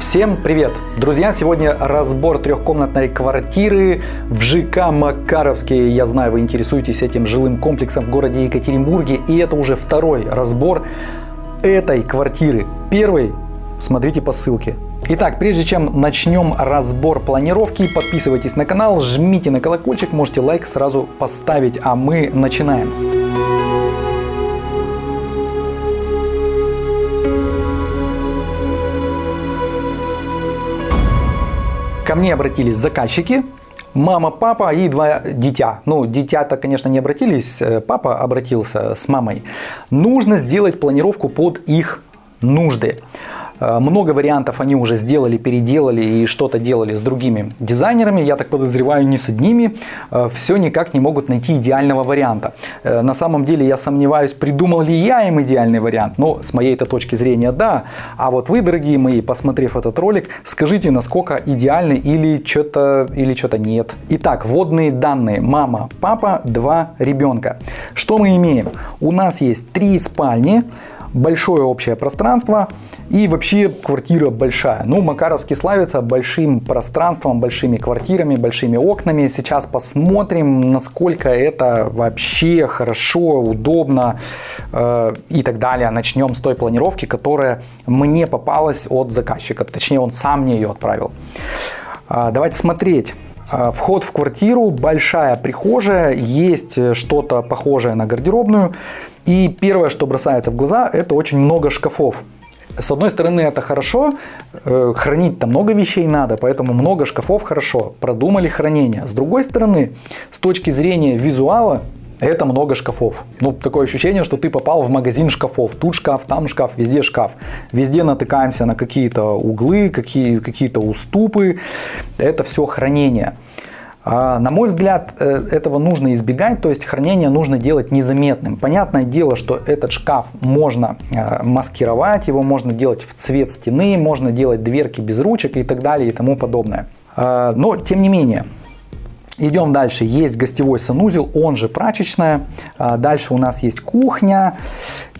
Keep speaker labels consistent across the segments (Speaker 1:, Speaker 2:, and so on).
Speaker 1: Всем привет! Друзья, сегодня разбор трехкомнатной квартиры в ЖК Макаровске. Я знаю, вы интересуетесь этим жилым комплексом в городе Екатеринбурге. И это уже второй разбор этой квартиры. Первый смотрите по ссылке. Итак, прежде чем начнем разбор планировки, подписывайтесь на канал, жмите на колокольчик, можете лайк сразу поставить, а мы начинаем. Ко мне обратились заказчики, мама, папа и два дитя. Ну, дитя-то, конечно, не обратились, э, папа обратился с мамой. Нужно сделать планировку под их нужды. Э, много вариантов они уже сделали, переделали и что-то делали с другими дизайнерами. Я так подозреваю, не с одними. Э, Все никак не могут найти идеального варианта. Э, на самом деле я сомневаюсь, придумал ли я им идеальный вариант. Но с моей -то точки зрения да. А вот вы, дорогие мои, посмотрев этот ролик, скажите, насколько идеальный или что-то или что-то нет. Итак, вводные данные. Мама, папа, два ребенка. Что мы имеем? У нас есть три спальни большое общее пространство и вообще квартира большая. Ну, Макаровский славится большим пространством, большими квартирами, большими окнами. Сейчас посмотрим, насколько это вообще хорошо, удобно э, и так далее. Начнем с той планировки, которая мне попалась от заказчика. Точнее, он сам мне ее отправил. Э, давайте смотреть. А, вход в квартиру, большая прихожая, есть э, что-то похожее на гардеробную. И первое, что бросается в глаза, это очень много шкафов. С одной стороны, это хорошо, э, хранить там много вещей надо, поэтому много шкафов хорошо, продумали хранение. С другой стороны, с точки зрения визуала, это много шкафов. Ну, такое ощущение, что ты попал в магазин шкафов. Тут шкаф, там шкаф, везде шкаф. Везде натыкаемся на какие-то углы, какие, какие-то уступы. Это все хранение. А, на мой взгляд, э, этого нужно избегать, то есть хранение нужно делать незаметным. Понятное дело, что этот шкаф можно э, маскировать, его можно делать в цвет стены, можно делать дверки без ручек и так далее и тому подобное. А, но, тем не менее, Идем дальше. Есть гостевой санузел, он же прачечная. А, дальше у нас есть кухня.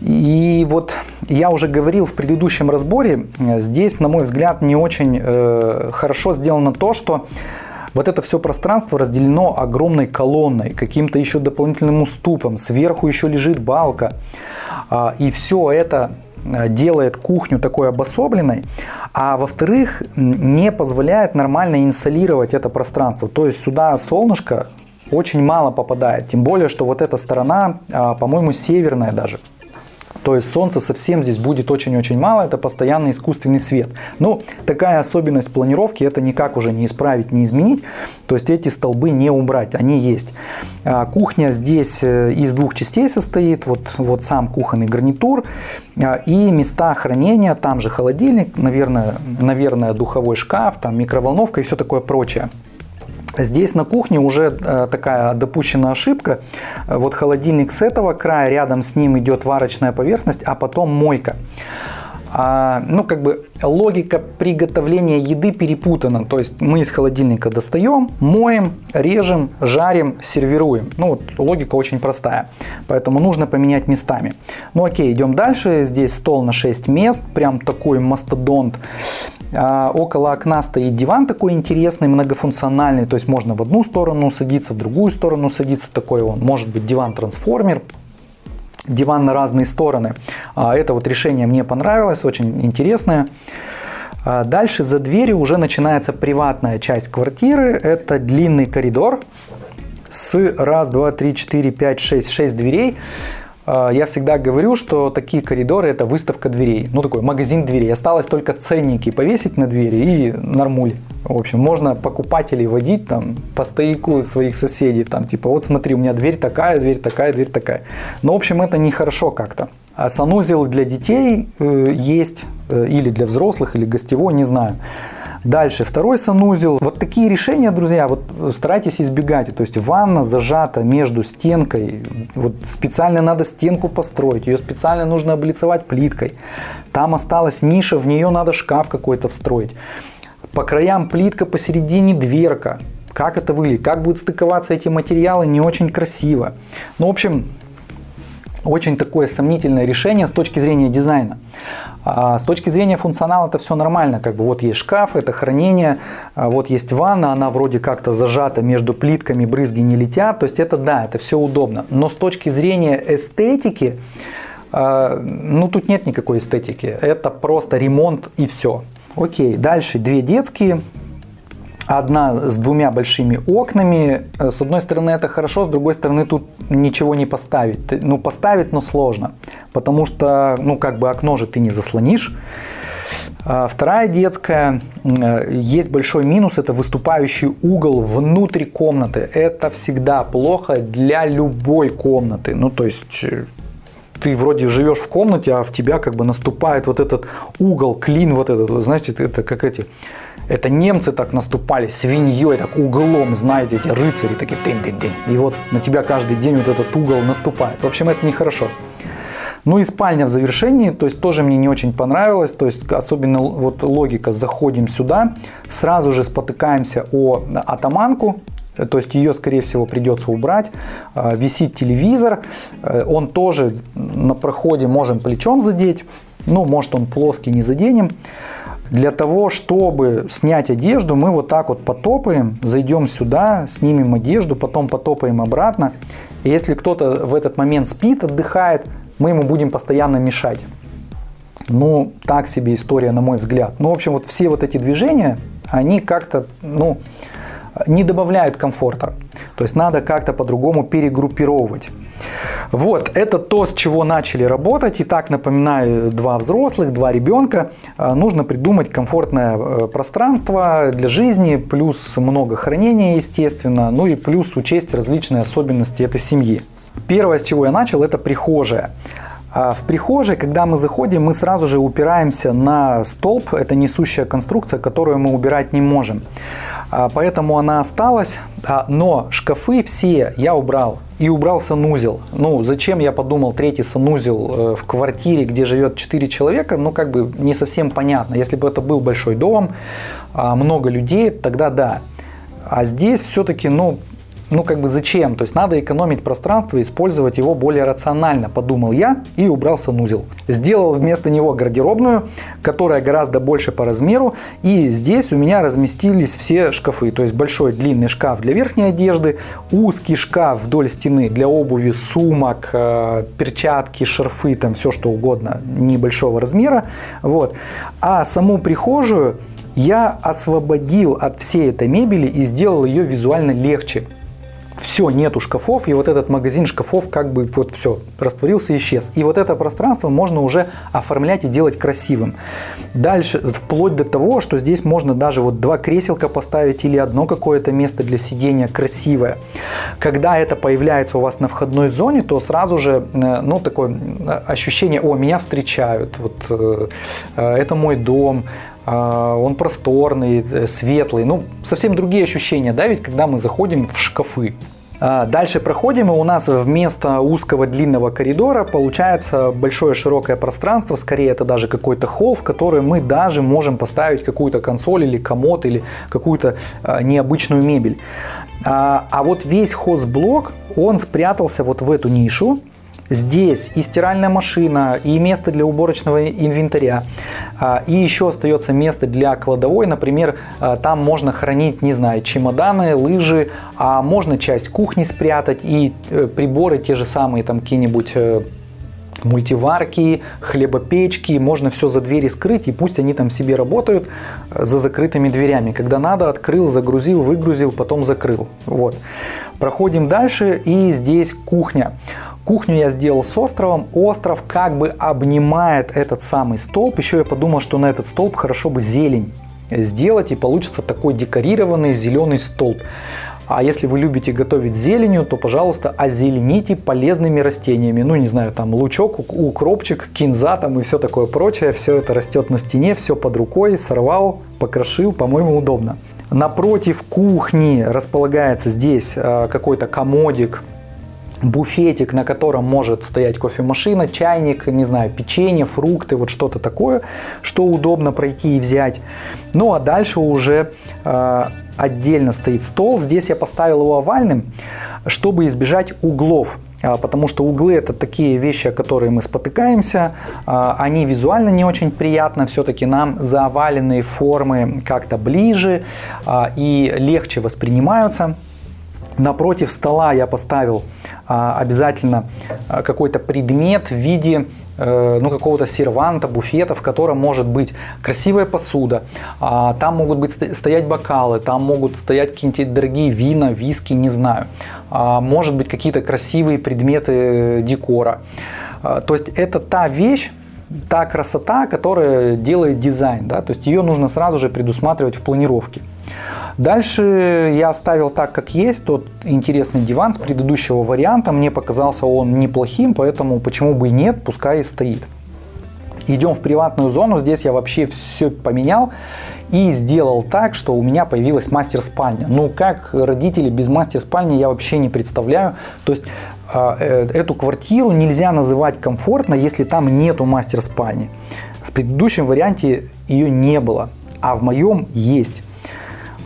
Speaker 1: И вот я уже говорил в предыдущем разборе, э, здесь, на мой взгляд, не очень хорошо сделано то, что вот это все пространство разделено огромной колонной, каким-то еще дополнительным уступом, сверху еще лежит балка. А, и все это делает кухню такой обособленной, а во-вторых, не позволяет нормально инсолировать это пространство. То есть сюда солнышко очень мало попадает, тем более, что вот эта сторона, а, по-моему, северная даже. То есть солнца совсем здесь будет очень-очень мало, это постоянный искусственный свет. Ну, такая особенность планировки, это никак уже не исправить, не изменить. То есть эти столбы не убрать, они есть. А, кухня здесь э, из двух частей состоит, вот, вот сам кухонный гарнитур а, и места хранения, там же холодильник, наверное, наверное духовой шкаф, там микроволновка и все такое прочее. Здесь на кухне уже э, такая допущена ошибка. Вот холодильник с этого края, рядом с ним идет варочная поверхность, а потом мойка. А, ну, как бы логика приготовления еды перепутана. То есть мы из холодильника достаем, моем, режем, жарим, сервируем. Ну, вот логика очень простая. Поэтому нужно поменять местами. Ну, окей, идем дальше. Здесь стол на 6 мест. Прям такой мастодонт. А, около окна стоит диван такой интересный, многофункциональный. То есть можно в одну сторону садиться, в другую сторону садиться. Такой он. Может быть диван-трансформер диван на разные стороны. А, это вот решение мне понравилось, очень интересное. А, дальше за дверью уже начинается приватная часть квартиры. Это длинный коридор с раз, два, три, четыре, пять, шесть, шесть дверей. А, я всегда говорю, что такие коридоры это выставка дверей, ну такой магазин дверей. Осталось только ценники повесить на двери и нормуль. В общем, можно покупателей водить там по стояку своих соседей, там типа вот смотри, у меня дверь такая, дверь такая, дверь такая. Но в общем это нехорошо как-то. А санузел для детей э, есть, э, или для взрослых, или гостевой, не знаю. Дальше второй санузел. Вот такие решения, друзья, вот старайтесь избегать. То есть ванна зажата между стенкой. Вот специально надо стенку построить. Ее специально нужно облицевать плиткой. Там осталась ниша, в нее надо шкаф какой-то встроить. По краям плитка, посередине дверка. Как это выглядит, как будут стыковаться эти материалы, не очень красиво. Ну, в общем, очень такое сомнительное решение с точки зрения дизайна. А с точки зрения функционала это все нормально. Как бы вот есть шкаф, это хранение, а вот есть ванна, она вроде как-то зажата между плитками, брызги не летят. То есть это да, это все удобно. Но с точки зрения эстетики, а, ну тут нет никакой эстетики. Это просто ремонт и все. Окей, дальше две детские одна с двумя большими окнами. Э, с одной стороны это хорошо, с другой стороны тут ничего не поставить. Ну поставить, но сложно, потому что ну как бы окно же ты не заслонишь. А вторая детская, э, есть большой минус, это выступающий угол внутри комнаты. Это всегда плохо для любой комнаты. Ну то есть э, ты вроде живешь в комнате, а в тебя как бы наступает вот этот угол, клин вот этот, знаете, это как эти это немцы так наступали свиньей, так углом, знаете, эти рыцари такие тын-тын-тын. И вот на тебя каждый день вот этот угол наступает. В общем, это нехорошо. Ну и спальня в завершении, то есть тоже мне не очень понравилось, то есть особенно вот логика, заходим сюда, сразу же спотыкаемся о атаманку, то есть ее, скорее всего, придется убрать. А, висит телевизор, э, он тоже на проходе можем плечом задеть, ну, может он плоский, не заденем. Для того, чтобы снять одежду, мы вот так вот потопаем, зайдем сюда, снимем одежду, потом потопаем обратно. И если кто-то в этот момент спит, отдыхает, мы ему будем постоянно мешать. Ну, так себе история, на мой взгляд. Ну, в общем, вот все вот эти движения, они как-то, ну, не добавляют комфорта. То есть надо как-то по-другому перегруппировывать. Вот, это то, с чего начали работать. Итак, напоминаю, два взрослых, два ребенка. А, нужно придумать комфортное э, пространство для жизни, плюс много хранения, естественно, ну и плюс учесть различные особенности этой семьи. Первое, с чего я начал, это прихожая. А в прихожей, когда мы заходим, мы сразу же упираемся на столб. Это несущая конструкция, которую мы убирать не можем. А, поэтому она осталась. Но шкафы все я убрал. И убрал санузел. Ну, зачем я подумал третий санузел э, в квартире, где живет 4 человека, ну, как бы не совсем понятно. Если бы это был большой дом, а, много людей, тогда да. А здесь все-таки, ну, ну как бы зачем? То есть надо экономить пространство и использовать его более рационально, подумал я и убрал санузел. Сделал вместо него гардеробную, которая гораздо больше по размеру. И здесь у меня разместились все шкафы. То есть большой длинный шкаф для верхней одежды, узкий шкаф вдоль стены для обуви, сумок, э, перчатки, шарфы, там все что угодно небольшого размера. Вот. А саму прихожую я освободил от всей этой мебели и сделал ее визуально легче все, нету шкафов, и вот этот магазин шкафов как бы вот все, растворился, исчез. И вот это пространство можно уже оформлять и делать красивым. Дальше, вплоть до того, что здесь можно даже вот два креселка поставить или одно какое-то место для сидения красивое. Когда это появляется у вас на входной зоне, то сразу же, э, ну, такое э, ощущение, о, меня встречают, вот э, это мой дом, он просторный, светлый, ну, совсем другие ощущения, да, ведь когда мы заходим в шкафы. А, дальше проходим, и у нас вместо узкого длинного коридора получается большое широкое пространство, скорее это даже какой-то холл, в который мы даже можем поставить какую-то консоль или комод или какую-то а, необычную мебель. А, а вот весь хозблок, он спрятался вот в эту нишу, Здесь и стиральная машина, и место для уборочного инвентаря, а, и еще остается место для кладовой. Например, а, там можно хранить, не знаю, чемоданы, лыжи, а можно часть кухни спрятать и э, приборы те же самые, там какие-нибудь э, мультиварки, хлебопечки, можно все за двери скрыть, и пусть они там себе работают э, за закрытыми дверями. Когда надо, открыл, загрузил, выгрузил, потом закрыл. Вот. Проходим дальше, и здесь кухня. Кухню я сделал с островом. Остров как бы обнимает этот самый столб. Еще я подумал, что на этот столб хорошо бы зелень сделать и получится такой декорированный зеленый столб. А если вы любите готовить зеленью, то, пожалуйста, озелените полезными растениями. Ну, не знаю, там лучок, укропчик, кинза там и все такое прочее. Все это растет на стене, все под рукой, сорвал, покрошил, по-моему, удобно. Напротив кухни располагается здесь э, какой-то комодик буфетик, на котором может стоять кофемашина, чайник, не знаю, печенье, фрукты, вот что-то такое, что удобно пройти и взять. Ну а дальше уже э, отдельно стоит стол. Здесь я поставил его овальным, чтобы избежать углов. а, потому что углы это такие вещи, о которые мы спотыкаемся, а, они визуально не очень приятно, все-таки нам заваленные формы как-то ближе а, и легче воспринимаются. Напротив стола я поставил обязательно какой-то предмет в виде Э, ну, какого-то серванта, буфета, в котором может быть красивая посуда, а, там могут быть стоять бокалы, там могут стоять какие-нибудь дорогие вина, виски, не знаю. А, может быть какие-то красивые предметы декора. А, то есть это та вещь, та красота, которая делает дизайн. Да? То есть ее нужно сразу же предусматривать в планировке. Дальше я оставил так, как есть. Тот интересный диван с предыдущего варианта. Мне показался он неплохим, поэтому почему бы и нет, пускай и стоит. Идем в приватную зону. Здесь я вообще все поменял и сделал так, что у меня появилась мастер-спальня. Ну, как родители без мастер-спальни я вообще не представляю. То есть эту квартиру нельзя называть комфортно, если там нету мастер-спальни. В предыдущем варианте ее не было, а в моем есть.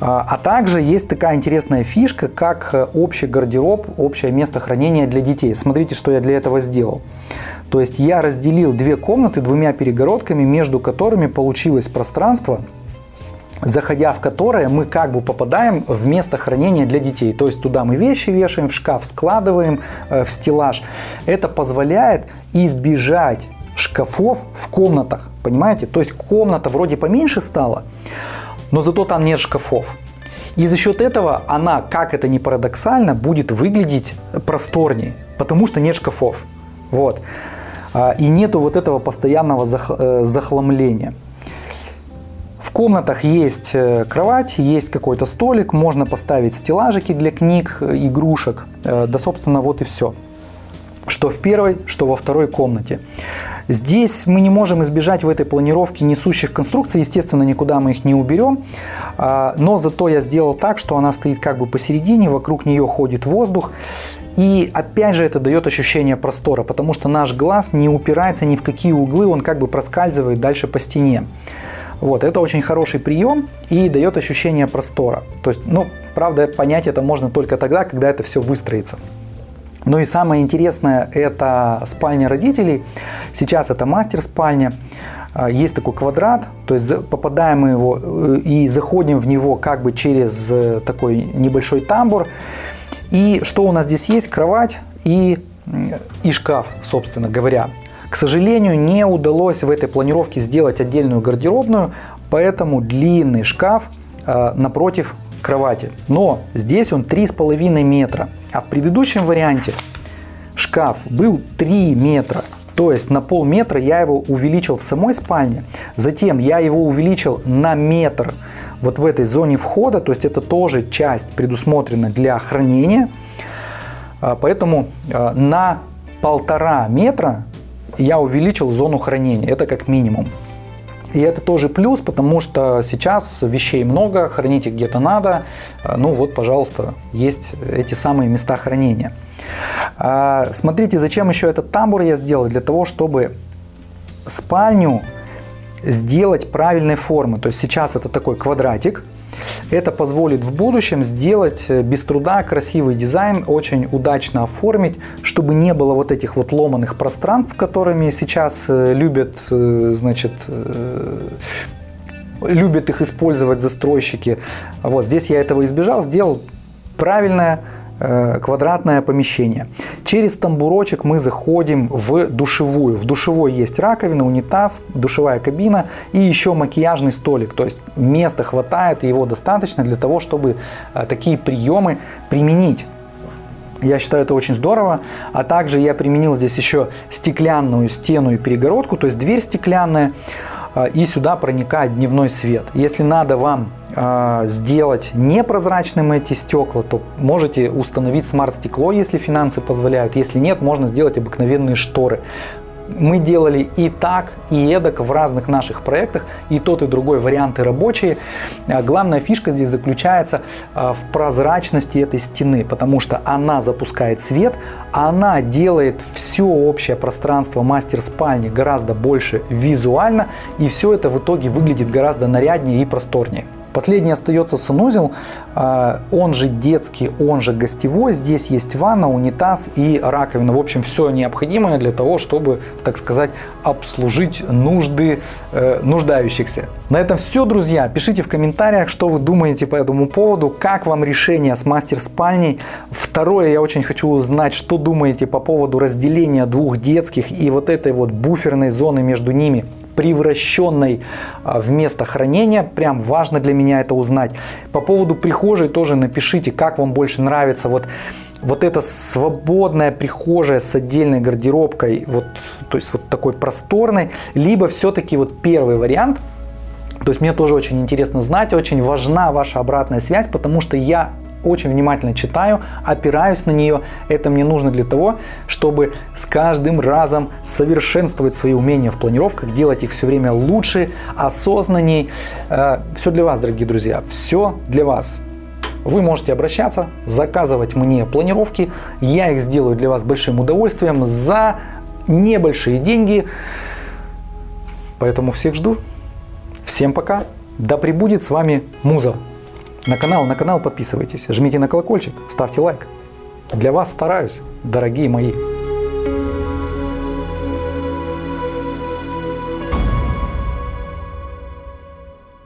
Speaker 1: А, а также есть такая интересная фишка, как э, общий гардероб, общее место хранения для детей. Смотрите, что я для этого сделал. То есть я разделил две комнаты двумя перегородками, между которыми получилось пространство, заходя в которое мы как бы попадаем в место хранения для детей. То есть туда мы вещи вешаем, в шкаф складываем, э, в стеллаж. Это позволяет избежать шкафов в комнатах, понимаете? То есть комната вроде поменьше стала, но зато там нет шкафов. И за счет этого она, как это ни парадоксально, будет выглядеть просторнее, потому что нет шкафов. Вот. А, и нету вот этого постоянного э, захламления. Комнатах есть э, кровать, есть какой-то столик, можно поставить стеллажики для книг, игрушек. Э, да, собственно, вот и все. Что в первой, что во второй комнате. Здесь мы не можем избежать в этой планировке несущих конструкций, естественно, никуда мы их не уберем, а, но зато я сделал так, что она стоит как бы посередине, вокруг нее ходит воздух, и опять же это дает ощущение простора, потому что наш глаз не упирается ни в какие углы, он как бы проскальзывает дальше по стене. Вот, это очень хороший прием и дает ощущение простора. То есть, ну, правда, понять это можно только тогда, когда это все выстроится. Ну и самое интересное, это спальня родителей. Сейчас это мастер-спальня. А, есть такой квадрат, то есть попадаем мы его э, и заходим в него как бы через э, такой небольшой тамбур. И что у нас здесь есть? Кровать и, и шкаф, собственно говоря. К сожалению, не удалось в этой планировке сделать отдельную гардеробную, поэтому длинный шкаф э, напротив кровати. Но здесь он 3,5 метра. А в предыдущем варианте шкаф был 3 метра. То есть на полметра я его увеличил в самой спальне. Затем я его увеличил на метр вот в этой зоне входа. То есть это тоже часть предусмотрена для хранения. А, поэтому а, на полтора метра я увеличил зону хранения. Это как минимум. И это тоже плюс, потому что сейчас вещей много, хранить их где-то надо. А, ну вот, пожалуйста, есть эти самые места хранения. А, смотрите, зачем еще этот тамбур я сделал? Для того, чтобы спальню сделать правильной формы. То есть сейчас это такой квадратик, это позволит в будущем сделать э, без труда красивый дизайн, очень удачно оформить, чтобы не было вот этих вот ломаных пространств, которыми сейчас э, любят, э, значит, любят их использовать застройщики. Вот здесь я этого избежал, сделал правильное квадратное помещение. Через тамбурочек мы заходим в душевую. В душевой есть раковина, унитаз, душевая кабина и еще макияжный столик. То есть места хватает его достаточно для того, чтобы э, такие приемы применить. Я считаю это очень здорово. А также я применил здесь еще стеклянную стену и перегородку, то есть дверь стеклянная. Э, и сюда проникает дневной свет. Если надо вам сделать непрозрачным эти стекла, то можете установить смарт-стекло, если финансы позволяют. Если нет, можно сделать обыкновенные шторы. Мы делали и так, и эдак в разных наших проектах, и тот, и другой варианты рабочие. А, главная фишка здесь заключается а, в прозрачности этой стены, потому что она запускает свет, она делает все общее пространство мастер-спальни гораздо больше визуально, и все это в итоге выглядит гораздо наряднее и просторнее. Последний остается санузел, а, он же детский, он же гостевой. Здесь есть ванна, унитаз и раковина. В общем, все необходимое для того, чтобы, так сказать, обслужить нужды э, нуждающихся. На этом все, друзья. Пишите в комментариях, что вы думаете по этому поводу, как вам решение с мастер-спальней. Второе, я очень хочу узнать, что думаете по поводу разделения двух детских и вот этой вот буферной зоны между ними превращенной а, в место хранения. Прям важно для меня это узнать. По поводу прихожей тоже напишите, как вам больше нравится вот вот эта свободная прихожая с отдельной гардеробкой, вот, то есть вот такой просторной, либо все-таки вот первый вариант, то есть мне тоже очень интересно знать, очень важна ваша обратная связь, потому что я очень внимательно читаю, опираюсь на нее. Это мне нужно для того, чтобы с каждым разом совершенствовать свои умения в планировках, делать их все время лучше, осознанней. Э, все для вас, дорогие друзья, все для вас. Вы можете обращаться, заказывать мне планировки. Я их сделаю для вас большим удовольствием за небольшие деньги. Поэтому всех жду. Всем пока. Да пребудет с вами Муза. На канал, на канал подписывайтесь, жмите на колокольчик, ставьте лайк. Для вас стараюсь, дорогие мои.